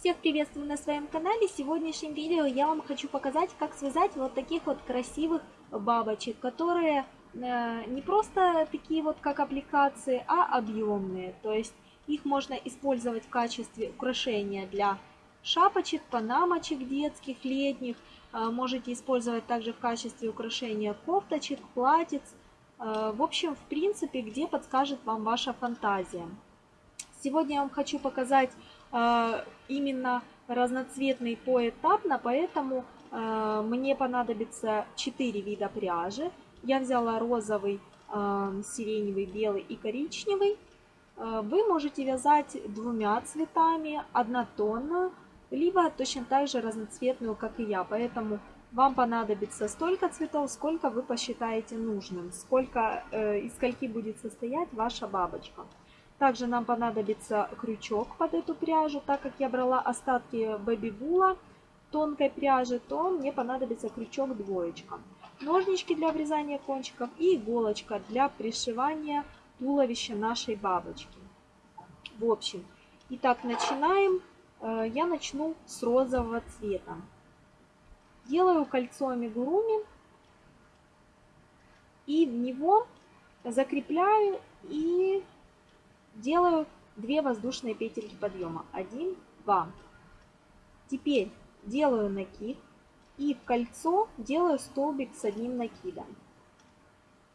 Всех приветствую на своем канале. В сегодняшнем видео я вам хочу показать, как связать вот таких вот красивых бабочек, которые э, не просто такие вот как аппликации, а объемные. То есть их можно использовать в качестве украшения для шапочек, панамочек детских, летних. Э, можете использовать также в качестве украшения кофточек, платьиц. Э, в общем, в принципе, где подскажет вам ваша фантазия. Сегодня я вам хочу показать именно разноцветный поэтапно, поэтому э, мне понадобится 4 вида пряжи. Я взяла розовый, э, сиреневый, белый и коричневый. Вы можете вязать двумя цветами, однотонную, либо точно так же разноцветную, как и я. Поэтому вам понадобится столько цветов, сколько вы посчитаете нужным, сколько, э, из скольки будет состоять ваша бабочка. Также нам понадобится крючок под эту пряжу. Так как я брала остатки бэби-була тонкой пряжи, то мне понадобится крючок двоечка. Ножнички для обрезания кончиков и иголочка для пришивания туловища нашей бабочки. В общем, итак, начинаем. Э, я начну с розового цвета. Делаю кольцо амигуруми и в него закрепляю и делаю 2 воздушные петельки подъема. 1, 2. Теперь делаю накид и в кольцо делаю столбик с одним накидом.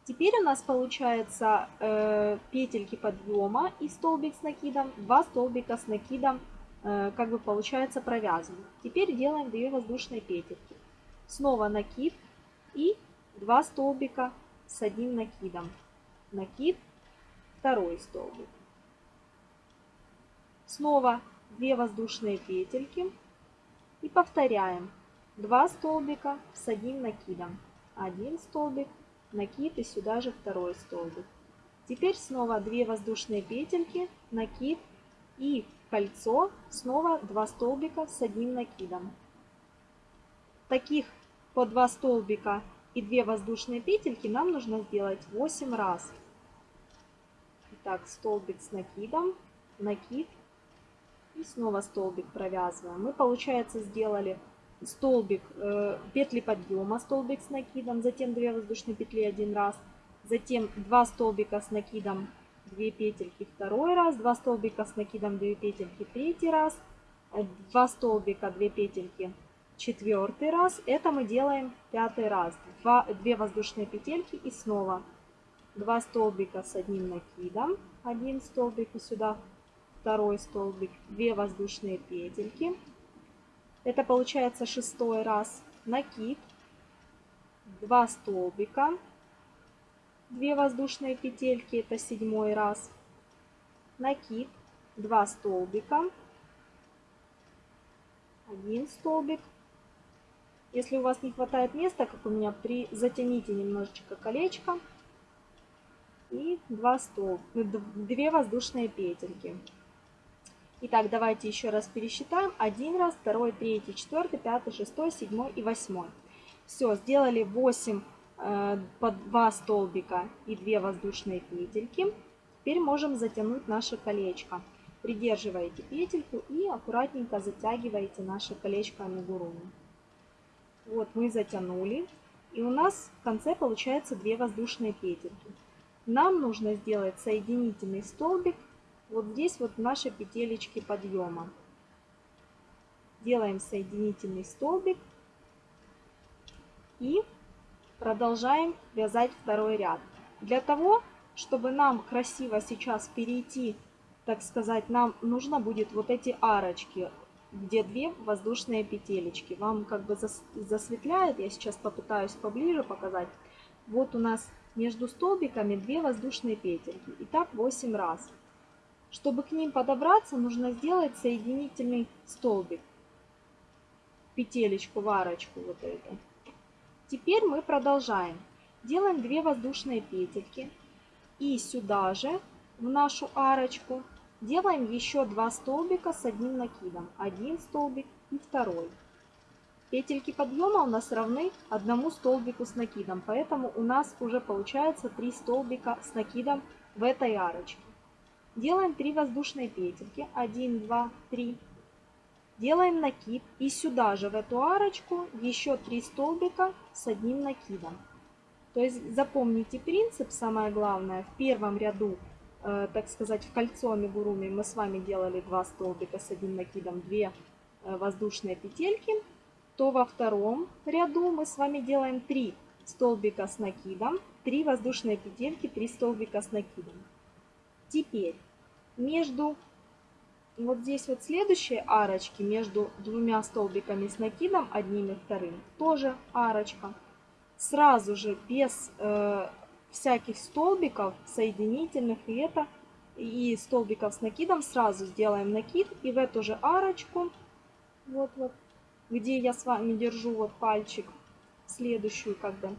Теперь у нас получается э, петельки подъема и столбик с накидом, два столбика с накидом, э, как бы получается провязаны. Теперь делаем 2 воздушные петельки. Снова накид и два столбика с одним накидом. Накид, второй столбик. Снова 2 воздушные петельки. И повторяем. 2 столбика с одним накидом. Один столбик, накид и сюда же второй столбик. Теперь снова 2 воздушные петельки, накид и кольцо, снова 2 столбика с одним накидом. Таких по 2 столбика и 2 воздушные петельки нам нужно сделать 8 раз. Итак, столбик с накидом, накид, и снова столбик провязываем. Мы, получается, сделали столбик, э, петли подъема, столбик с накидом, затем 2 воздушные петли один раз, затем 2 столбика с накидом, 2 петельки второй раз, 2 столбика с накидом, 2 петельки третий раз, 2 столбика, 2 петельки четвертый раз. Это мы делаем пятый раз. 2, 2 воздушные петельки и снова 2 столбика с одним накидом, один столбик и сюда второй столбик, 2 воздушные петельки. Это получается шестой раз. Накид, 2 столбика, 2 воздушные петельки, это седьмой раз. Накид, 2 столбика, 1 столбик. Если у вас не хватает места, как у меня, при затяните немножечко колечко и 2 столб, 2 воздушные петельки. Итак, давайте еще раз пересчитаем. Один раз, второй, третий, четвертый, пятый, шестой, седьмой и восьмой. Все, сделали 8 э, по 2 столбика и 2 воздушные петельки. Теперь можем затянуть наше колечко. Придерживаете петельку и аккуратненько затягиваете наше колечко амигуруми. Вот мы затянули. И у нас в конце получается 2 воздушные петельки. Нам нужно сделать соединительный столбик вот здесь вот наши петелечки подъема. Делаем соединительный столбик и продолжаем вязать второй ряд. Для того, чтобы нам красиво сейчас перейти, так сказать, нам нужно будет вот эти арочки, где две воздушные петелечки. Вам как бы засветляет, я сейчас попытаюсь поближе показать. Вот у нас между столбиками две воздушные петельки. И так 8 раз. Чтобы к ним подобраться, нужно сделать соединительный столбик. Петелечку, варочку вот эту. Теперь мы продолжаем. Делаем 2 воздушные петельки. И сюда же, в нашу арочку, делаем еще 2 столбика с одним накидом. Один столбик и второй. Петельки подъема у нас равны одному столбику с накидом, поэтому у нас уже получается 3 столбика с накидом в этой арочке. Делаем 3 воздушные петельки. 1, 2, 3. делаем накид и сюда же в эту арочку еще 3 столбика с одним накидом. То есть запомните принцип, самое главное, в первом ряду, э, так сказать, в кольцо амигуруми мы с вами делали 2 столбика с одним накидом, 2 э, воздушные петельки, то во втором ряду мы с вами делаем 3 столбика с накидом, 3 воздушные петельки, 3 столбика с накидом. Теперь между вот здесь вот следующие арочки между двумя столбиками с накидом, одним и вторым, тоже арочка. Сразу же без э, всяких столбиков соединительных и это и столбиков с накидом сразу сделаем накид и в эту же арочку, вот вот, где я с вами держу вот пальчик, следующую бы,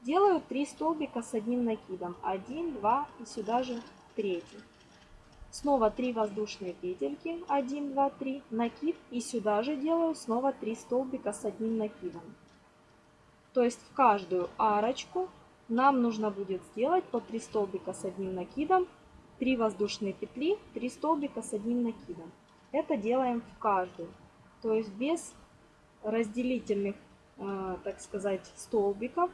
делаю 3 столбика с одним накидом. 1, 2 и сюда же третий. Снова 3 воздушные петельки, 1, 2, 3, накид и сюда же делаю снова 3 столбика с одним накидом. То есть в каждую арочку нам нужно будет сделать по 3 столбика с одним накидом, 3 воздушные петли, 3 столбика с одним накидом. Это делаем в каждую. То есть без разделительных, э, так сказать, столбиков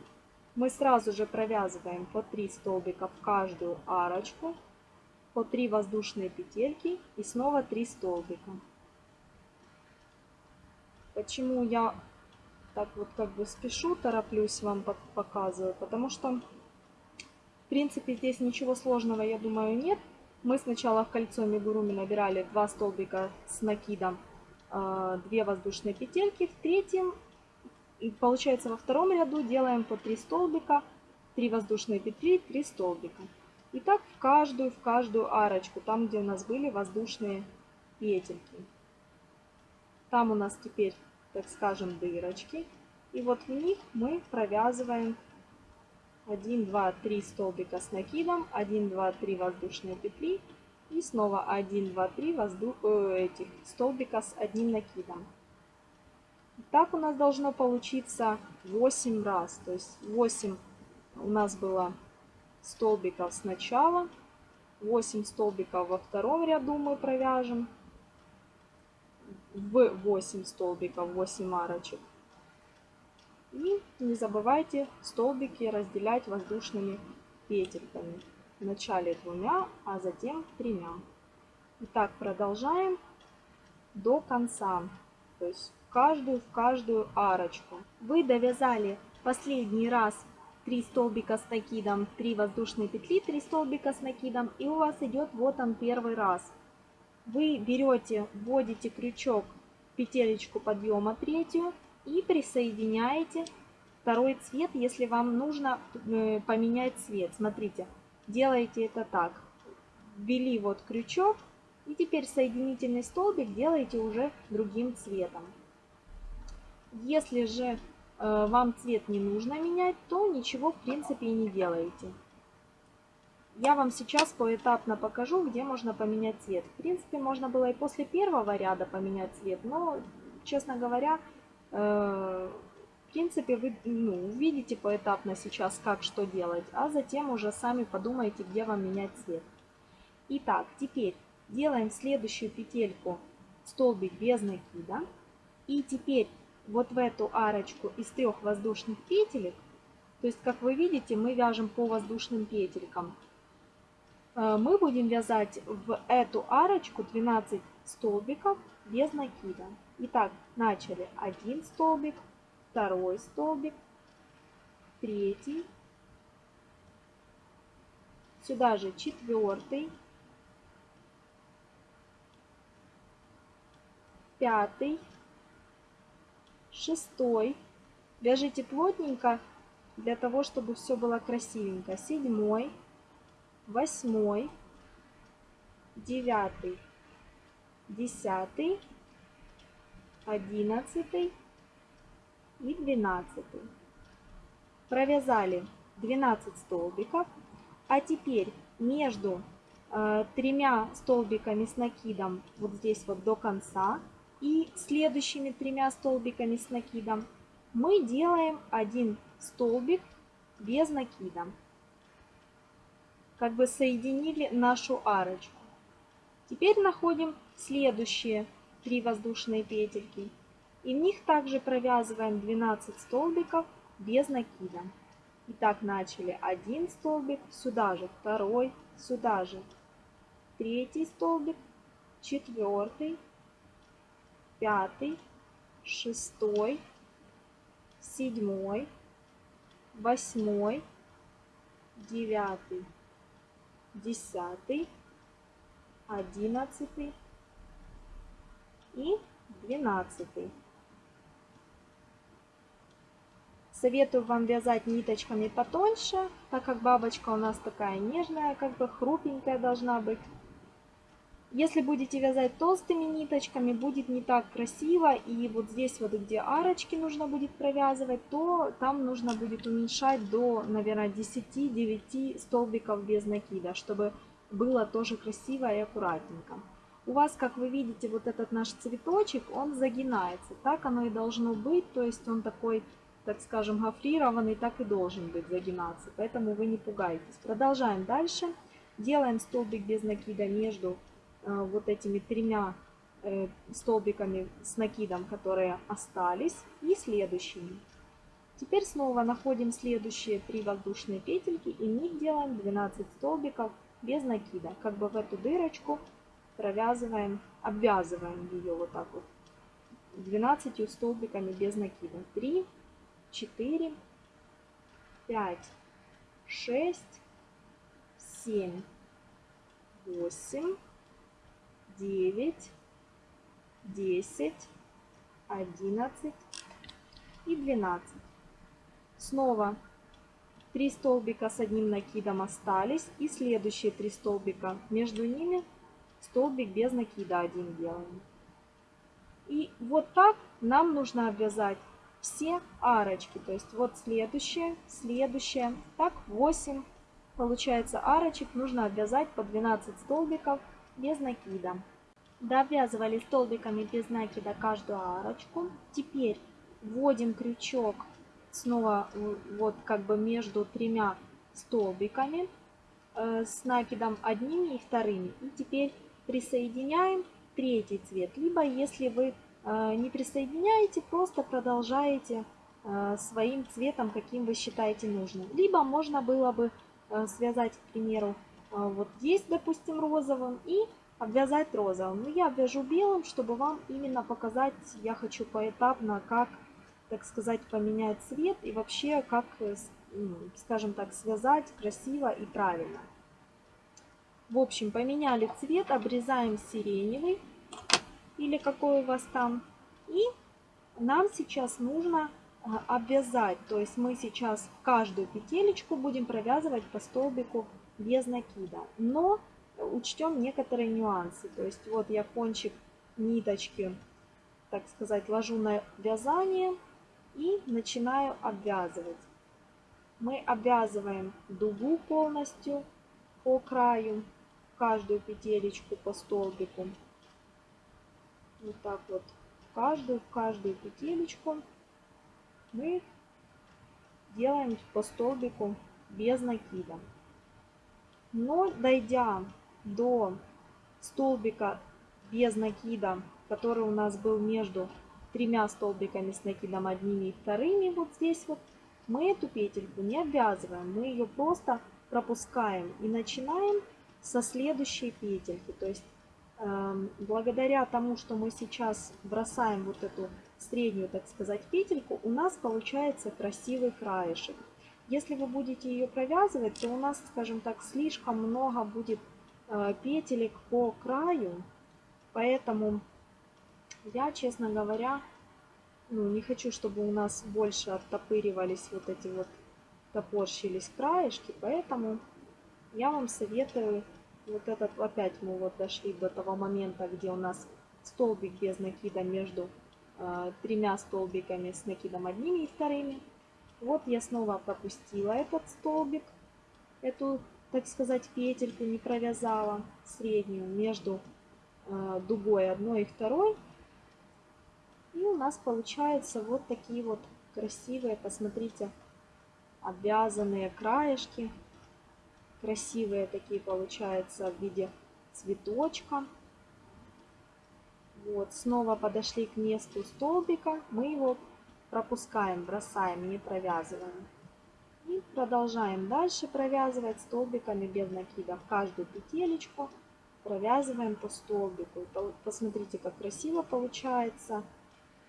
мы сразу же провязываем по 3 столбика в каждую арочку по 3 воздушные петельки и снова 3 столбика. Почему я так вот как бы спешу, тороплюсь вам показываю, потому что в принципе здесь ничего сложного, я думаю, нет. Мы сначала в кольцо мигуруми набирали 2 столбика с накидом, 2 а, воздушные петельки, в третьем, получается во втором ряду делаем по 3 столбика, 3 воздушные петли, 3 столбика. И так в каждую, в каждую арочку, там, где у нас были воздушные петельки. Там у нас теперь, так скажем, дырочки. И вот в них мы провязываем 1, 2, 3 столбика с накидом, 1, 2, 3 воздушные петли и снова 1, 2, 3 воздух, э, этих столбика с одним накидом. Так у нас должно получиться 8 раз. То есть 8 у нас было столбиков сначала, 8 столбиков во втором ряду мы провяжем, в 8 столбиков 8 арочек. И не забывайте столбики разделять воздушными петельками. Вначале двумя, а затем тремя. Итак, продолжаем до конца. То есть в каждую, в каждую арочку. Вы довязали последний раз 3 столбика с накидом, 3 воздушные петли, 3 столбика с накидом. И у вас идет вот он первый раз. Вы берете, вводите крючок, петелечку подъема третью и присоединяете второй цвет, если вам нужно э, поменять цвет. Смотрите, делаете это так. Ввели вот крючок и теперь соединительный столбик делаете уже другим цветом. Если же вам цвет не нужно менять, то ничего в принципе и не делаете. Я вам сейчас поэтапно покажу, где можно поменять цвет. В принципе, можно было и после первого ряда поменять цвет, но, честно говоря, э, в принципе, вы ну, увидите поэтапно сейчас, как что делать, а затем уже сами подумайте, где вам менять цвет. Итак, теперь делаем следующую петельку столбик без накида. И теперь вот в эту арочку из трех воздушных петелек, то есть, как вы видите, мы вяжем по воздушным петелькам, э, мы будем вязать в эту арочку 12 столбиков без накида. Итак, начали. Один столбик, второй столбик, третий, сюда же четвертый, пятый, шестой. Вяжите плотненько для того, чтобы все было красивенько. Седьмой, восьмой, девятый, десятый, одиннадцатый и двенадцатый. Провязали 12 столбиков. А теперь между э, тремя столбиками с накидом вот здесь вот до конца и следующими тремя столбиками с накидом мы делаем один столбик без накида. Как бы соединили нашу арочку. Теперь находим следующие 3 воздушные петельки. И в них также провязываем 12 столбиков без накида. Итак, начали один столбик, сюда же второй, сюда же третий столбик, четвертый, пятый, шестой, седьмой, восьмой, девятый, десятый, одиннадцатый и двенадцатый. Советую вам вязать ниточками потоньше, так как бабочка у нас такая нежная, как бы хрупенькая должна быть. Если будете вязать толстыми ниточками, будет не так красиво. И вот здесь вот, где арочки нужно будет провязывать, то там нужно будет уменьшать до, наверное, 10-9 столбиков без накида, чтобы было тоже красиво и аккуратненько. У вас, как вы видите, вот этот наш цветочек, он загинается. Так оно и должно быть, то есть он такой, так скажем, гофрированный, так и должен быть загинаться. Поэтому вы не пугайтесь. Продолжаем дальше. Делаем столбик без накида между вот этими тремя э, столбиками с накидом, которые остались, и следующими. Теперь снова находим следующие три воздушные петельки и в них делаем 12 столбиков без накида. Как бы в эту дырочку провязываем, обвязываем ее вот так вот 12 столбиками без накида. 3, 4, 5, 6, 7, 8, 9, 10, 11 и 12. Снова 3 столбика с одним накидом остались. И следующие 3 столбика между ними столбик без накида один делаем. И вот так нам нужно обвязать все арочки. То есть вот следующее, следующее. Так 8 получается арочек нужно обвязать по 12 столбиков без накида. Довязывали столбиками без накида каждую арочку. Теперь вводим крючок снова вот как бы между тремя столбиками э, с накидом одними и вторыми. И теперь присоединяем третий цвет. Либо если вы э, не присоединяете, просто продолжаете э, своим цветом, каким вы считаете нужным. Либо можно было бы связать, к примеру, вот здесь, допустим, розовым и обвязать розовым. Но я обвяжу белым, чтобы вам именно показать, я хочу поэтапно, как, так сказать, поменять цвет и вообще, как, э, скажем так, связать красиво и правильно. В общем, поменяли цвет, обрезаем сиреневый или какой у вас там. И нам сейчас нужно а, обвязать, то есть мы сейчас каждую петелечку будем провязывать по столбику без накида. Но учтем некоторые нюансы. То есть вот я кончик ниточки, так сказать, ложу на вязание и начинаю обвязывать. Мы обвязываем дугу полностью по краю, каждую петелечку по столбику. Вот так вот, каждую, каждую петелечку мы делаем по столбику без накида. Но дойдя до столбика без накида, который у нас был между тремя столбиками с накидом одними и вторыми, вот здесь вот, мы эту петельку не обвязываем, мы ее просто пропускаем и начинаем со следующей петельки. То есть э, благодаря тому, что мы сейчас бросаем вот эту среднюю, так сказать, петельку, у нас получается красивый краешек. Если вы будете ее провязывать, то у нас, скажем так, слишком много будет петелек по краю. Поэтому я, честно говоря, ну, не хочу, чтобы у нас больше оттопыривались вот эти вот, топорщились краешки. Поэтому я вам советую, вот этот, опять мы вот дошли до того момента, где у нас столбик без накида между э, тремя столбиками с накидом одними и вторыми. Вот я снова пропустила этот столбик, эту, так сказать, петельку не провязала среднюю между э, дугой одной и второй. И у нас получаются вот такие вот красивые, посмотрите, обвязанные краешки. Красивые такие получаются в виде цветочка. Вот, снова подошли к месту столбика, мы его пропускаем, бросаем, не провязываем. И продолжаем дальше провязывать столбиками без накида. В каждую петелечку провязываем по столбику. Посмотрите, как красиво получается.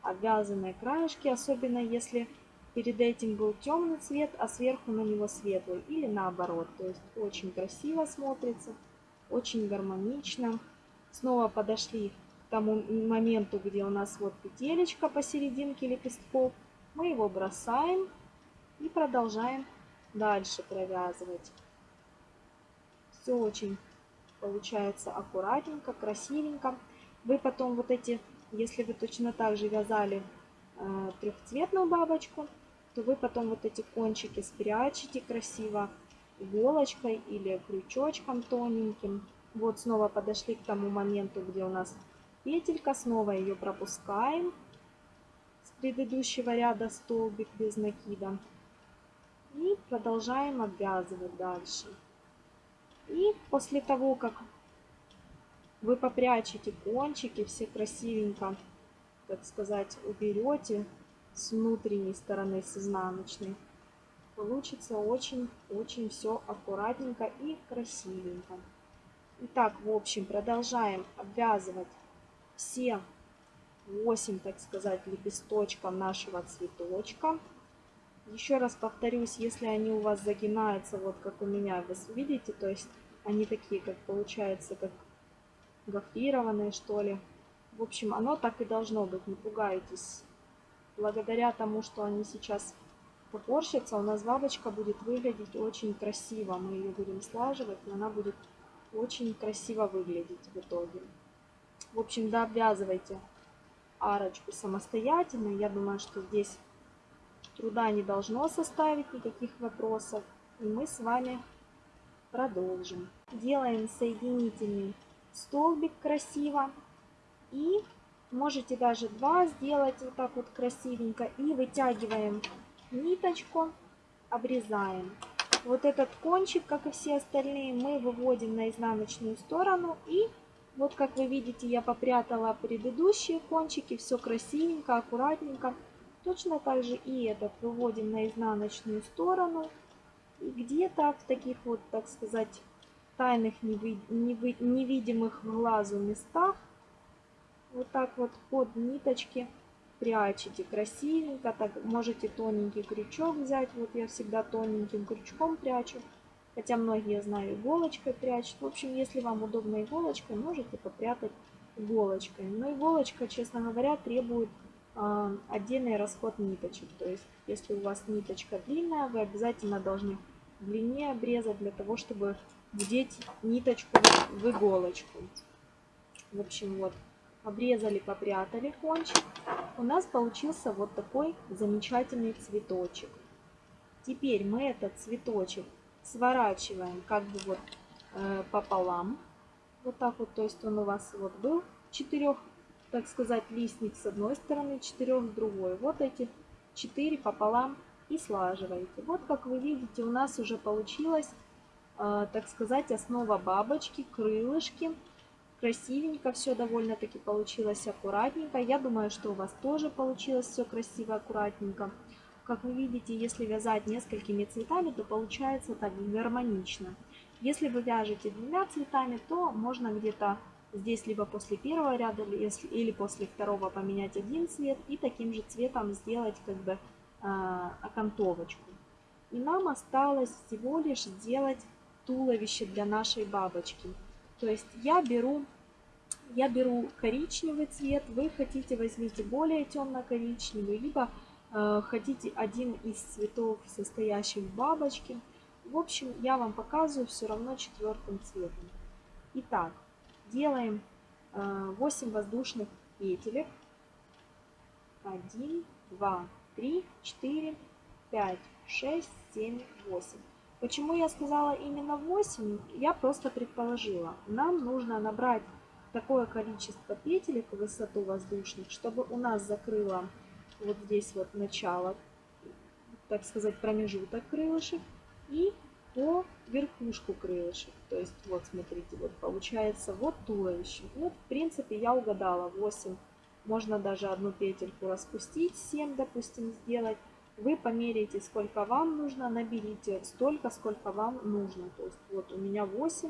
Обвязанные краешки, особенно если перед этим был темный цвет, а сверху на него светлый. Или наоборот. То есть очень красиво смотрится, очень гармонично. Снова подошли к тому моменту, где у нас вот петелечка посерединке лепестков. Мы его бросаем и продолжаем дальше провязывать. Все очень получается аккуратненько, красивенько. Вы потом вот эти, если вы точно так же вязали э, трехцветную бабочку, то вы потом вот эти кончики спрячете красиво иголочкой или крючочком тоненьким. Вот снова подошли к тому моменту, где у нас петелька, снова ее пропускаем с предыдущего ряда столбик без накида. И продолжаем обвязывать дальше. И после того, как вы попрячете кончики, все красивенько, так сказать, уберете с внутренней стороны, с изнаночной, получится очень-очень все аккуратненько и красивенько. Итак, в общем, продолжаем обвязывать все 8, так сказать, лепесточков нашего цветочка. Еще раз повторюсь, если они у вас загинаются, вот как у меня, вы видите, то есть они такие, как получается, как гофрированные, что ли. В общем, оно так и должно быть, не пугайтесь. Благодаря тому, что они сейчас попорщатся, у нас бабочка будет выглядеть очень красиво. Мы ее будем слаживать, и она будет очень красиво выглядеть в итоге. В общем, да, обвязывайте арочку самостоятельно. Я думаю, что здесь труда не должно составить никаких вопросов. И мы с вами продолжим. Делаем соединительный столбик красиво. И можете даже два сделать вот так вот красивенько. И вытягиваем ниточку, обрезаем. Вот этот кончик, как и все остальные, мы выводим на изнаночную сторону. И вот как вы видите, я попрятала предыдущие кончики. Все красивенько, аккуратненько. Точно так же и этот выводим на изнаночную сторону. И где-то в таких вот, так сказать, тайных невидимых глазу местах вот так вот под ниточки прячете красивенько. Так можете тоненький крючок взять. Вот я всегда тоненьким крючком прячу. Хотя многие, знаю, иголочкой прячут. В общем, если вам удобно иголочкой, можете попрятать иголочкой. Но иголочка, честно говоря, требует отдельный расход ниточек. То есть, если у вас ниточка длинная, вы обязательно должны длине обрезать для того, чтобы вдеть ниточку в иголочку. В общем, вот, обрезали, попрятали кончик. У нас получился вот такой замечательный цветочек. Теперь мы этот цветочек сворачиваем как бы вот э, пополам. Вот так вот, то есть он у вас вот был четырех, так сказать, листник с одной стороны, четырех с другой. Вот эти четыре пополам и слаживаете. Вот как вы видите, у нас уже получилась, э, так сказать, основа бабочки, крылышки. Красивенько все довольно-таки получилось, аккуратненько. Я думаю, что у вас тоже получилось все красиво, аккуратненько. Как вы видите, если вязать несколькими цветами, то получается так гармонично. Если вы вяжете двумя цветами, то можно где-то здесь либо после первого ряда или после второго поменять один цвет и таким же цветом сделать как бы а, окантовочку. И нам осталось всего лишь сделать туловище для нашей бабочки. То есть я беру, я беру коричневый цвет, вы хотите возьмите более темно-коричневый, либо э, хотите один из цветов, состоящих в бабочке. В общем, я вам показываю все равно четвертым цветом. Итак, делаем э, 8 воздушных петелек. 1, 2, 3, 4, 5, 6, 7, 8. Почему я сказала именно 8? Я просто предположила. Нам нужно набрать такое количество петелек высоту воздушных, чтобы у нас закрыло вот здесь вот начало, так сказать, промежуток крылышек. И по верхушку крылышек. То есть вот смотрите, вот получается вот туловище. Вот в принципе я угадала 8. Можно даже одну петельку распустить, 7 допустим сделать. Вы померяете сколько вам нужно, наберите столько, сколько вам нужно. То есть вот у меня 8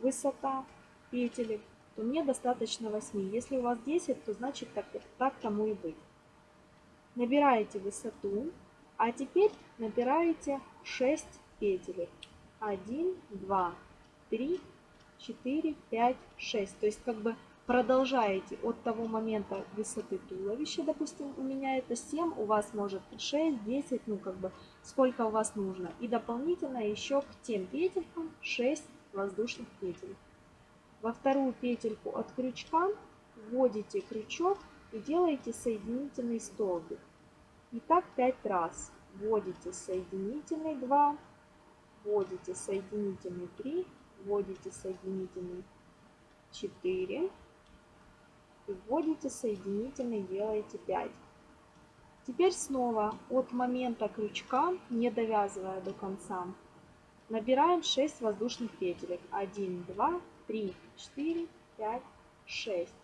высота петелек, то мне достаточно 8. Если у вас 10, то значит так, так тому и быть. Набираете высоту, а теперь набираете 6 петелек. 1, 2, 3, 4, 5, 6. То есть как бы продолжаете от того момента высоты туловища, допустим, у меня это 7, у вас может 6, 10, ну как бы сколько у вас нужно. И дополнительно еще к тем петелькам 6 воздушных петель. Во вторую петельку от крючка вводите крючок и делаете соединительный столбик. И так 5 раз. Вводите соединительный 2, вводите соединительный 3, вводите соединительный 4 и вводите соединительный, делаете 5. Теперь снова от момента крючка, не довязывая до конца, набираем 6 воздушных петелек. 1, 2, 3, 4, 5, 6.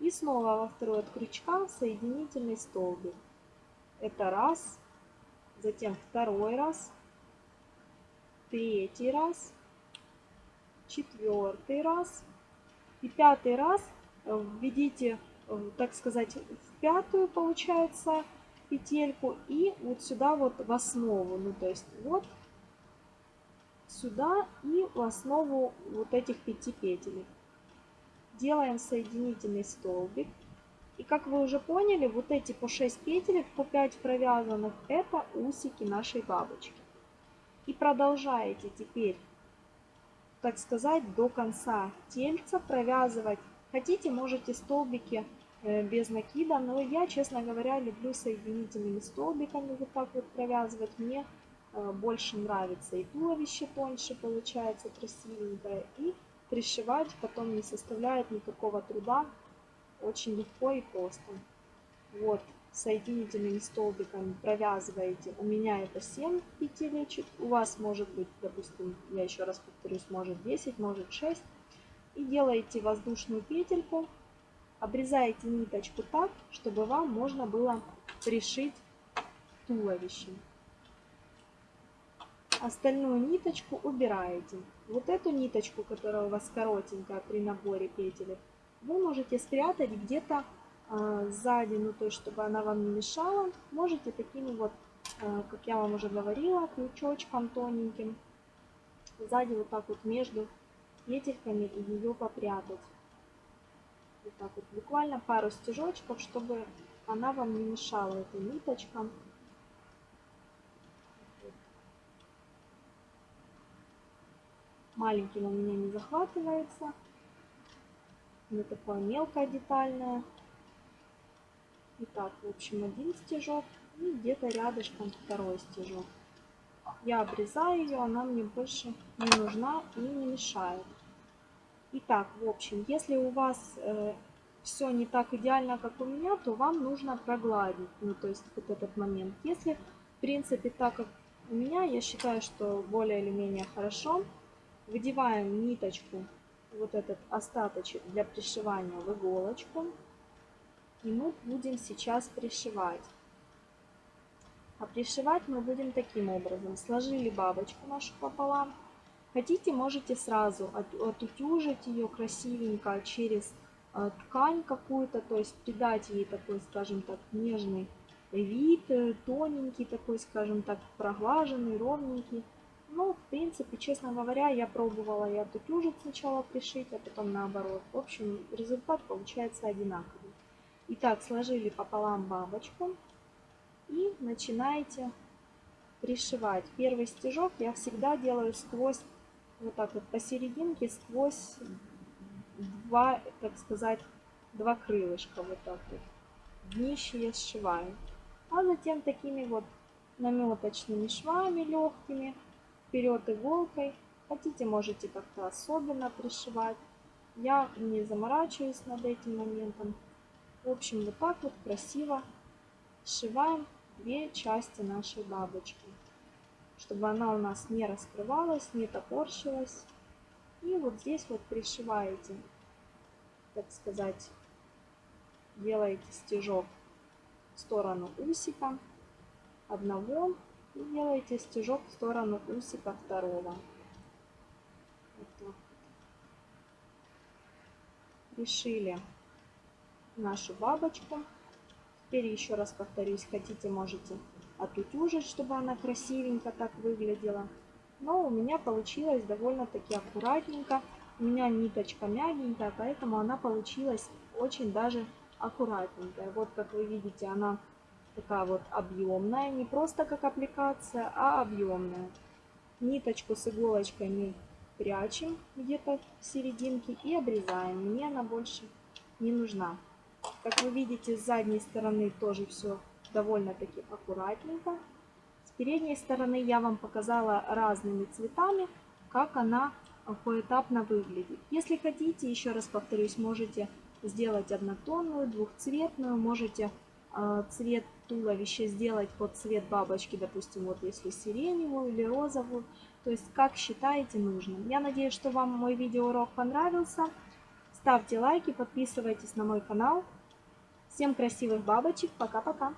И снова во второй от крючка соединительный столбик. Это раз, затем второй раз, третий раз, четвертый раз и пятый раз э, введите, э, так сказать, в пятую получается петельку и вот сюда вот в основу, ну то есть вот сюда и в основу вот этих пяти петель. Делаем соединительный столбик. И как вы уже поняли, вот эти по 6 петелек, по 5 провязанных, это усики нашей бабочки. И продолжаете теперь, так сказать, до конца тельца провязывать. Хотите, можете столбики э, без накида, но я, честно говоря, люблю соединительными столбиками вот так вот провязывать. Мне э, больше нравится и туловище тоньше получается, красивенькое, и пришивать потом не составляет никакого труда, очень легко и просто. Вот, соединительными столбиками провязываете. У меня это 7 петелечек. У вас может быть, допустим, я еще раз повторюсь, может 10, может 6. И делаете воздушную петельку. Обрезаете ниточку так, чтобы вам можно было пришить туловище. Остальную ниточку убираете. Вот эту ниточку, которая у вас коротенькая при наборе петелек, вы можете спрятать где-то сзади, ну то есть чтобы она вам не мешала, можете такими вот, а, как я вам уже говорила, крючочком тоненьким сзади вот так вот между петельками ее попрятать. Вот так вот, буквально пару стежочков, чтобы она вам не мешала, эта ниточка. Маленьким у меня не захватывается. Не такое мелкое детальное. Итак, в общем, один стежок и где-то рядышком второй стежок. Я обрезаю ее, она мне больше не нужна и не мешает. Итак, в общем, если у вас э, все не так идеально, как у меня, то вам нужно прогладить, ну, то есть вот этот момент. Если, в принципе, так, как у меня, я считаю, что более или менее хорошо, выдеваем ниточку, вот этот остаточек для пришивания в иголочку, и мы будем сейчас пришивать. А пришивать мы будем таким образом. Сложили бабочку нашу пополам. Хотите, можете сразу от, отутюжить ее красивенько через э, ткань какую-то, то есть придать ей такой, скажем так, нежный вид, э, тоненький такой, скажем так, проглаженный, ровненький. Ну, в принципе, честно говоря, я пробовала и отутюжить сначала пришить, а потом наоборот. В общем, результат получается одинаковый. Итак, сложили пополам бабочку и начинаете пришивать. Первый стежок я всегда делаю сквозь, вот так вот посерединке, сквозь два, так сказать, два крылышка, вот так вот. Днище я сшиваю. А затем такими вот наметочными швами легкими, вперед иголкой. Хотите, можете как-то особенно пришивать. Я не заморачиваюсь над этим моментом. В общем, вот так вот красиво сшиваем две части нашей бабочки. чтобы она у нас не раскрывалась, не топорщилась. И вот здесь вот пришиваете, так сказать, делаете стежок в сторону усика одного и делаете стежок в сторону усика второго. Вот так. Решили нашу бабочку. Теперь еще раз повторюсь, хотите, можете отутюжить, чтобы она красивенько так выглядела. Но у меня получилось довольно-таки аккуратненько. У меня ниточка мягенькая, поэтому она получилась очень даже аккуратненькая. Вот как вы видите, она такая вот объемная, не просто как аппликация, а объемная. Ниточку с иголочкой мы прячем где-то в серединке и обрезаем. Мне она больше не нужна. Как вы видите, с задней стороны тоже все довольно-таки аккуратненько. С передней стороны я вам показала разными цветами, как она поэтапно выглядит. Если хотите, еще раз повторюсь, можете сделать однотонную, двухцветную, можете э, цвет туловища сделать под цвет бабочки, допустим, вот если сиреневую или розовую, то есть как считаете нужным. Я надеюсь, что вам мой видеоурок понравился. Ставьте лайки, подписывайтесь на мой канал. Всем красивых бабочек, пока-пока!